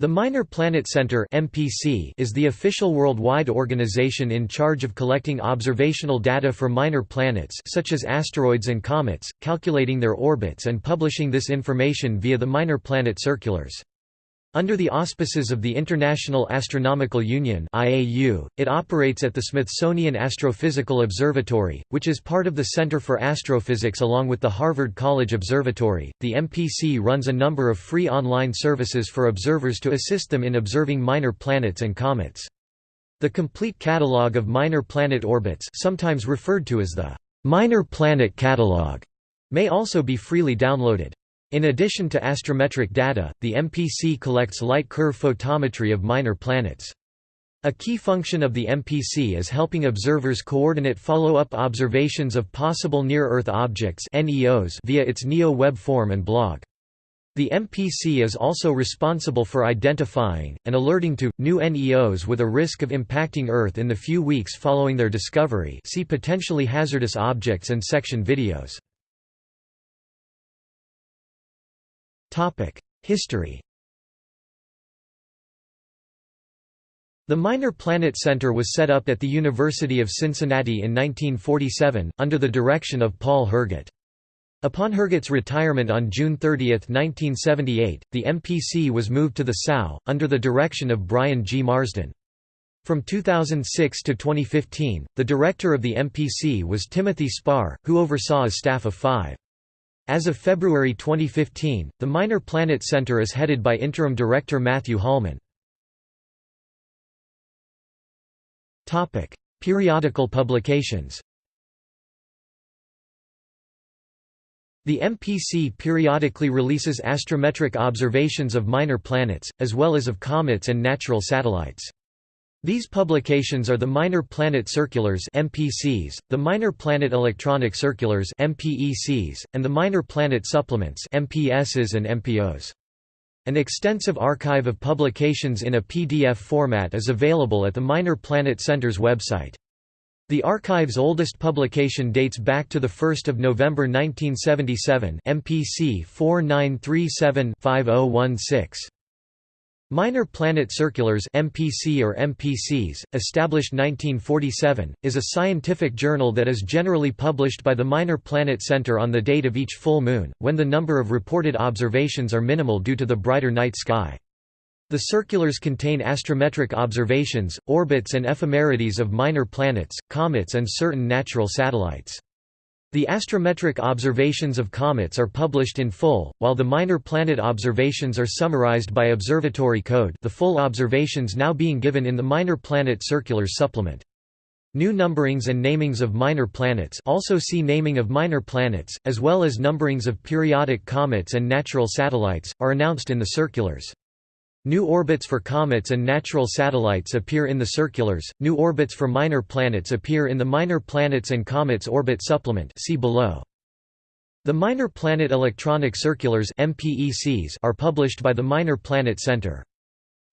The Minor Planet Center (MPC) is the official worldwide organization in charge of collecting observational data for minor planets such as asteroids and comets, calculating their orbits and publishing this information via the Minor Planet Circulars. Under the auspices of the International Astronomical Union (IAU), it operates at the Smithsonian Astrophysical Observatory, which is part of the Center for Astrophysics along with the Harvard College Observatory. The MPC runs a number of free online services for observers to assist them in observing minor planets and comets. The complete catalog of minor planet orbits, sometimes referred to as the Minor Planet Catalog, may also be freely downloaded. In addition to astrometric data, the MPC collects light curve photometry of minor planets. A key function of the MPC is helping observers coordinate follow-up observations of possible near-Earth objects via its NEO web form and blog. The MPC is also responsible for identifying, and alerting to, new NEOs with a risk of impacting Earth in the few weeks following their discovery see potentially hazardous objects and section videos. History The Minor Planet Center was set up at the University of Cincinnati in 1947, under the direction of Paul Herget. Upon Herget's retirement on June 30, 1978, the MPC was moved to the SAO, under the direction of Brian G. Marsden. From 2006 to 2015, the director of the MPC was Timothy Spahr, who oversaw a staff of five. As of February 2015, the Minor Planet Center is headed by Interim Director Matthew Holman. Periodical publications The MPC periodically releases astrometric observations of minor planets, as well as of comets and natural satellites. These publications are the Minor Planet Circulars (MPCs), the Minor Planet Electronic Circulars (MPECs), and the Minor Planet Supplements (MPSs and MPOs). An extensive archive of publications in a PDF format is available at the Minor Planet Center's website. The archive's oldest publication dates back to 1 November 1977 MPC 4937-5016. Minor Planet Circulars MPC or MPCs, established 1947, is a scientific journal that is generally published by the Minor Planet Center on the date of each full moon, when the number of reported observations are minimal due to the brighter night sky. The circulars contain astrometric observations, orbits and ephemerides of minor planets, comets and certain natural satellites. The astrometric observations of comets are published in full, while the minor planet observations are summarized by observatory code the full observations now being given in the Minor Planet Circulars supplement. New numberings and namings of minor planets also see naming of minor planets, as well as numberings of periodic comets and natural satellites, are announced in the circulars. New orbits for comets and natural satellites appear in the circulars. New orbits for minor planets appear in the Minor Planets and Comets Orbit Supplement see below. The Minor Planet Electronic Circulars are published by the Minor Planet Center.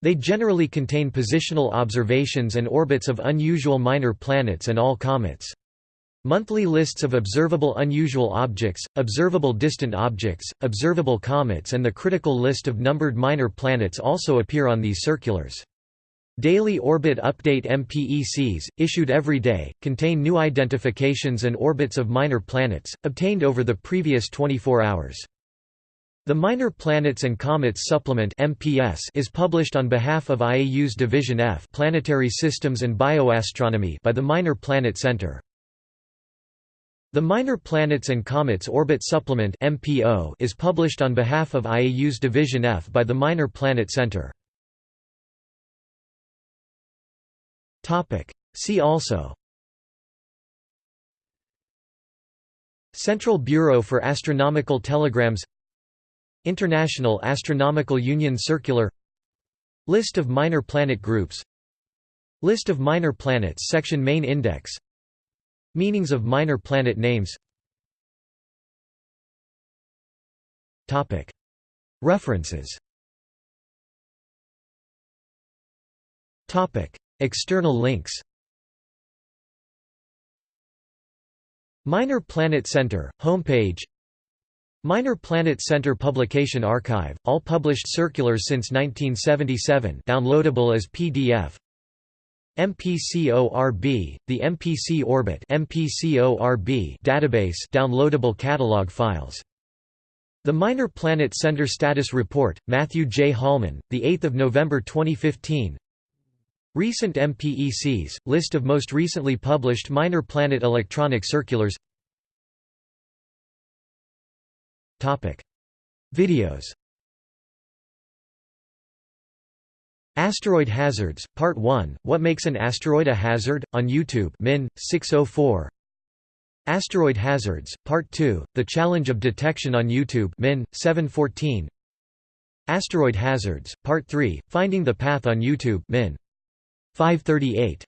They generally contain positional observations and orbits of unusual minor planets and all comets. Monthly lists of observable unusual objects, observable distant objects, observable comets and the critical list of numbered minor planets also appear on these circulars. Daily Orbit Update MPECs, issued every day, contain new identifications and orbits of minor planets, obtained over the previous 24 hours. The Minor Planets and Comets Supplement (MPS) is published on behalf of IAU's Division F Planetary Systems and Bioastronomy by the Minor Planet Center. The Minor Planets and Comets Orbit Supplement (MPO) is published on behalf of IAU's Division F by the Minor Planet Center. Topic: See also Central Bureau for Astronomical Telegrams International Astronomical Union Circular List of minor planet groups List of minor planets section Main index Meanings of minor planet names. References. External links. Minor Planet Center, homepage. Minor Planet Center Publication Archive, all published circulars since 1977 downloadable as PDF MPCORB, the MPC Orbit MPCORB database downloadable catalog files. The Minor Planet Center Status Report, Matthew J. Holman, 8 November 2015 Recent MPECs, list of most recently published Minor Planet electronic circulars Videos Asteroid Hazards, Part 1, What Makes an Asteroid a Hazard? on YouTube Min. 604 Asteroid Hazards, Part 2, The Challenge of Detection on YouTube Min. 714 Asteroid Hazards, Part 3, Finding the Path on YouTube Min. 538